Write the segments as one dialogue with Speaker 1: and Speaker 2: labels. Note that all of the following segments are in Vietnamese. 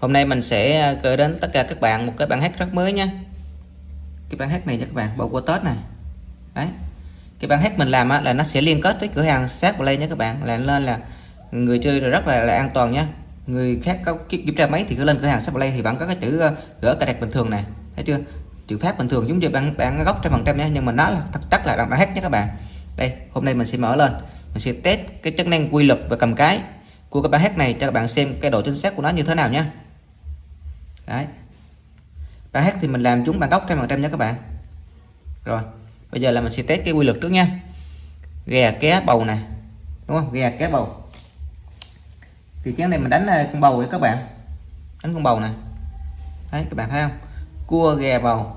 Speaker 1: Hôm nay mình sẽ ờ, gửi đến tất cả các bạn một cái bản hát rất mới nha. Cái bản hát này cho các bạn, bầu của Tết này. Đấy. Cái bản hát mình làm á, là nó sẽ liên kết với cửa hàng sát play nha các bạn là lên là người chơi rất là, là an toàn nha. Người khác có kiểm tra máy thì cứ lên cửa hàng sát play thì vẫn có cái chữ ờ, gỡ cài đặt bình thường này. Thấy chưa? Chữ phát bình thường giống như bản bạn gốc trăm phần trăm nha nhưng mà nó là thật chắc là bản bản hát nhé các bạn. Đây hôm nay mình sẽ mở lên. Mình sẽ test cái chức năng quy lực và cầm cái của cái bản hát này cho các bạn xem cái độ chính xác của nó như thế nào nhé đấy. Bản hát thì mình làm chúng bằng góc trăm phần trăm nhé các bạn. Rồi bây giờ là mình sẽ test cái quy luật trước nha. Ghe ké bầu này đúng không? Ghe ké bầu. Thì chén này mình đánh ờ, con bầu với các bạn. Đánh con bầu này đấy các bạn thấy không? Cua ghe bầu.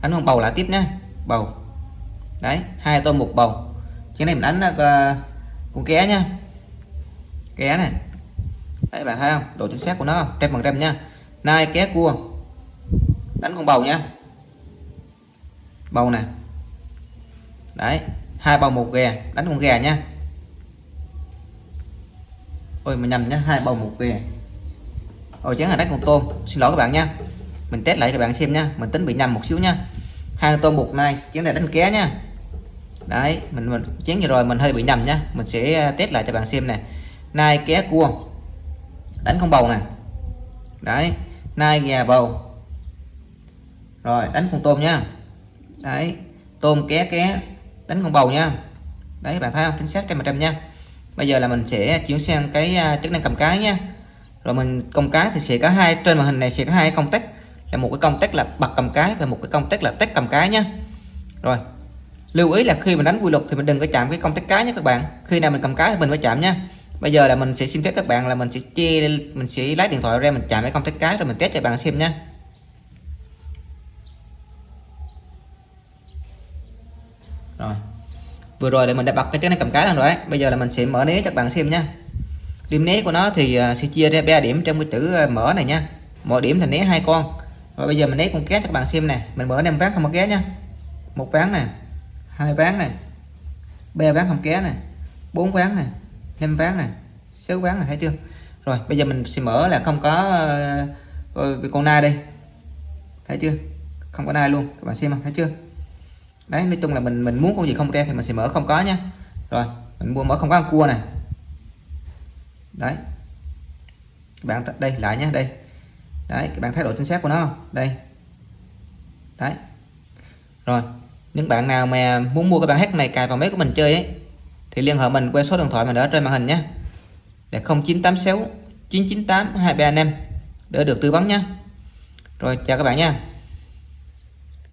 Speaker 1: Đánh con bầu lại tiếp nhé bầu. Đấy hai tôm một bầu. Chén này mình đánh uh, con ké nha. Ké này đấy bạn thấy không? Độ chính xác của nó trăm phần trăm nha nai ké cua. Đánh con bầu nha. Bầu nè. Đấy, hai bầu một ghè. Đánh con gà nha. Ôi mình nhầm nhá, hai bầu một ghè. Ôi chén là đánh con tôm. Xin lỗi các bạn nha. Mình test lại các bạn xem nha. Mình tính bị nhầm một xíu nha. Hai tôm một nai chén này đánh ké nha. Đấy, mình mình chén vừa rồi, mình hơi bị nhầm nhá mình sẽ à, test lại cho bạn xem nè. Nai ké cua. Đánh con bầu nè. Đấy nai gà bầu. Rồi, đánh con tôm nha. Đấy, tôm ké ké, đánh con bầu nha. Đấy, bạn thấy không? Chính xác trăm phần trăm nha. Bây giờ là mình sẽ chuyển sang cái à, chức năng cầm cái nha. Rồi mình công cái thì sẽ có hai, trên màn hình này sẽ có hai công tắc. Là một cái công tắc là bật cầm cái và một cái công tắc là test cầm cái nha. Rồi, lưu ý là khi mình đánh quy luật thì mình đừng có chạm cái công tắc cái nhé các bạn. Khi nào mình cầm cái thì mình phải chạm nha bây giờ là mình sẽ xin phép các bạn là mình sẽ chia, mình sẽ lấy điện thoại ra, mình chạm cái công tắc cái rồi mình test cho bạn xem nha. Rồi. Vừa rồi là mình đã bật cái chân này cầm cái rồi đấy. Bây giờ là mình sẽ mở né cho các bạn xem nha. Điểm né của nó thì à, sẽ chia ra ba điểm trong cái chữ à, mở này nha. Mỗi điểm là né hai con. Rồi bây giờ mình né con két cho các bạn xem nè. Mình mở năm ván không có ké nha. Một ván nè, hai ván này ba ván không ké này bốn ván này năm ván này sáu ván này thấy chưa? Rồi bây giờ mình sẽ mở là không có uh, con nai đây. Thấy chưa? Không có nai luôn các bạn xem không? Thấy chưa? Đấy nói chung là mình mình muốn con gì không ra thì mình sẽ mở không có nhá rồi mình mua mở không có cua này đấy. Các bạn đây lại nhé đây. Đấy các bạn thấy độ chính xác của nó không? Đây. Đấy. Rồi những bạn nào mà muốn mua cái bạn hát này cài vào máy của mình chơi ấy thì liên hệ mình qua số điện thoại mình ở trên màn hình nhé. Là 0986 998 235 để được tư vấn nhé. Rồi, chào các bạn nha.